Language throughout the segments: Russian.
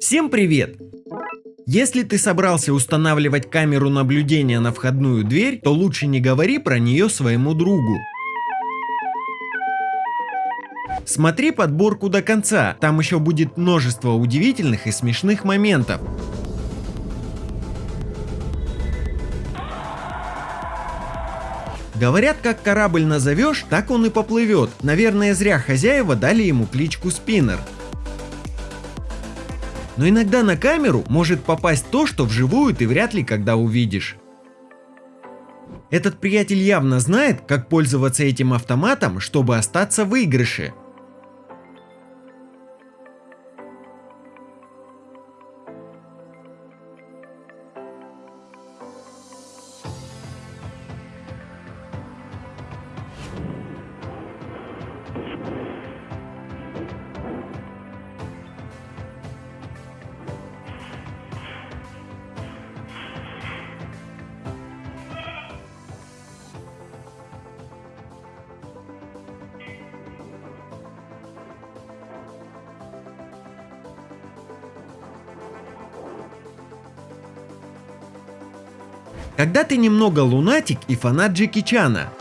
Всем привет! Если ты собрался устанавливать камеру наблюдения на входную дверь, то лучше не говори про нее своему другу. Смотри подборку до конца, там еще будет множество удивительных и смешных моментов. Говорят, как корабль назовешь, так он и поплывет. Наверное, зря хозяева дали ему кличку Спиннер. Но иногда на камеру может попасть то, что вживую ты вряд ли когда увидишь. Этот приятель явно знает, как пользоваться этим автоматом, чтобы остаться в выигрыше. Когда ты немного лунатик и фанат Джеки Чана.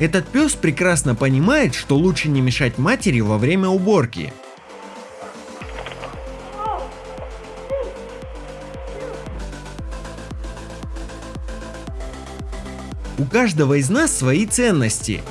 Этот пес прекрасно понимает, что лучше не мешать матери во время уборки. У каждого из нас свои ценности.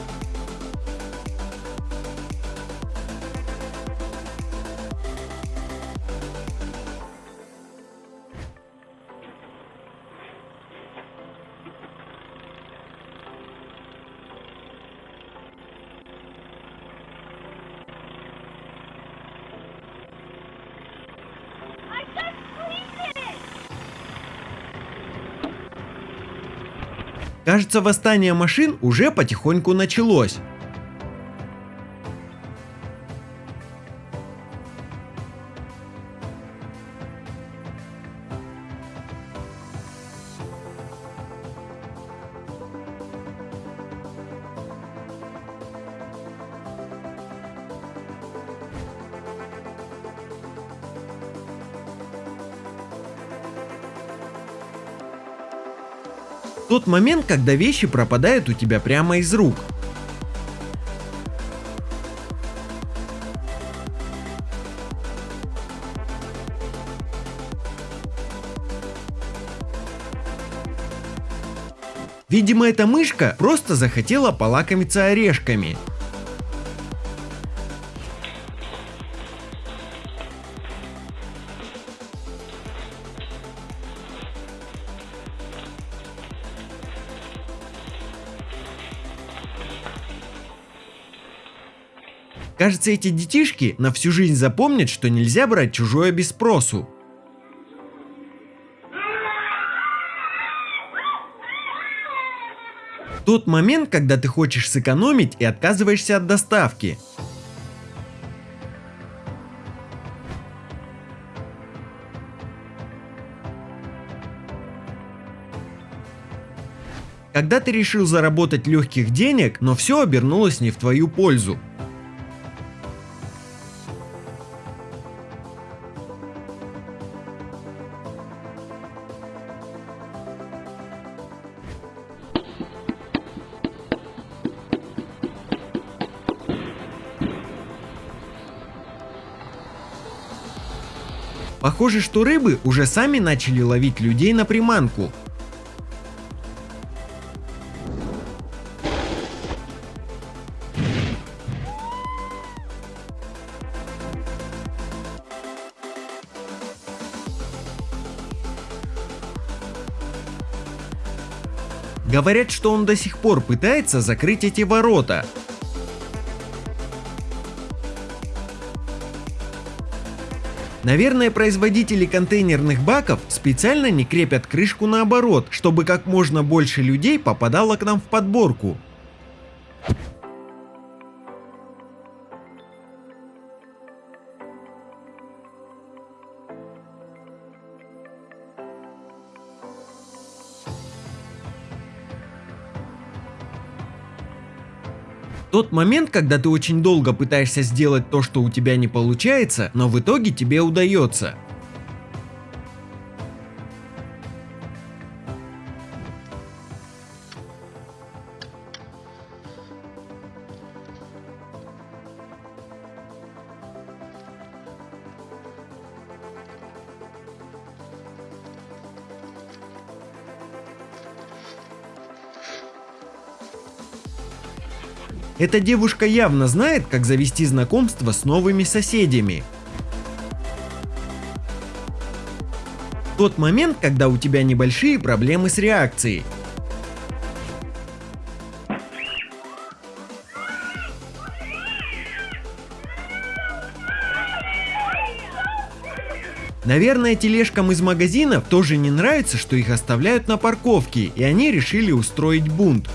Кажется, восстание машин уже потихоньку началось. Тот момент, когда вещи пропадают у тебя прямо из рук. Видимо, эта мышка просто захотела полакомиться орешками. Кажется, эти детишки на всю жизнь запомнят, что нельзя брать чужое без спросу. Тот момент, когда ты хочешь сэкономить и отказываешься от доставки. Когда ты решил заработать легких денег, но все обернулось не в твою пользу. Похоже, что рыбы уже сами начали ловить людей на приманку. Говорят, что он до сих пор пытается закрыть эти ворота. Наверное, производители контейнерных баков специально не крепят крышку наоборот, чтобы как можно больше людей попадало к нам в подборку. Тот момент, когда ты очень долго пытаешься сделать то, что у тебя не получается, но в итоге тебе удается. Эта девушка явно знает, как завести знакомство с новыми соседями. Тот момент, когда у тебя небольшие проблемы с реакцией. Наверное, тележкам из магазинов тоже не нравится, что их оставляют на парковке, и они решили устроить бунт.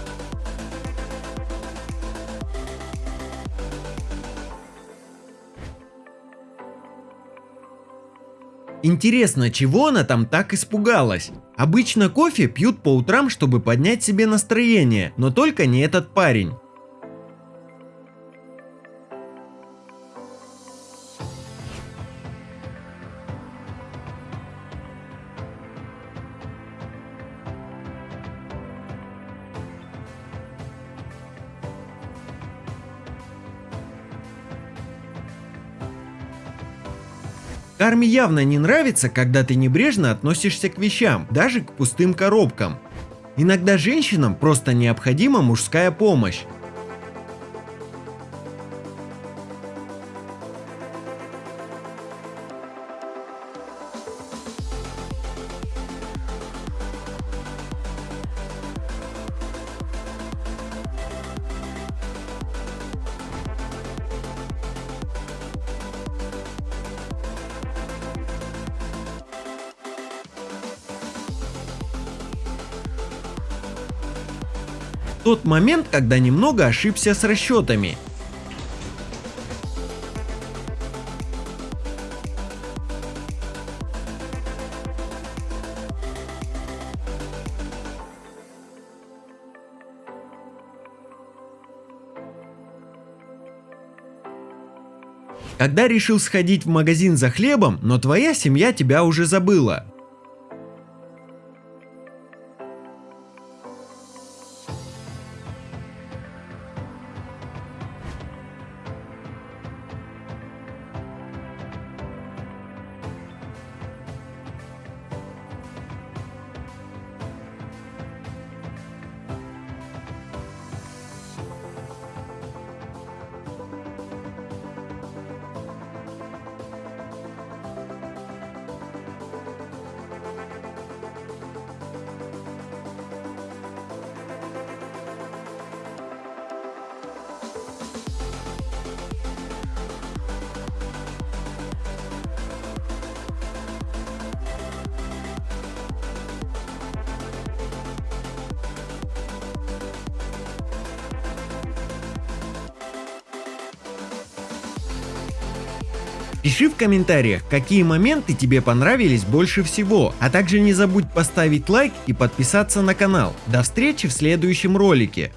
Интересно, чего она там так испугалась? Обычно кофе пьют по утрам, чтобы поднять себе настроение, но только не этот парень. Карме явно не нравится, когда ты небрежно относишься к вещам, даже к пустым коробкам. Иногда женщинам просто необходима мужская помощь. Тот момент, когда немного ошибся с расчетами. Когда решил сходить в магазин за хлебом, но твоя семья тебя уже забыла. Пиши в комментариях, какие моменты тебе понравились больше всего, а также не забудь поставить лайк и подписаться на канал. До встречи в следующем ролике.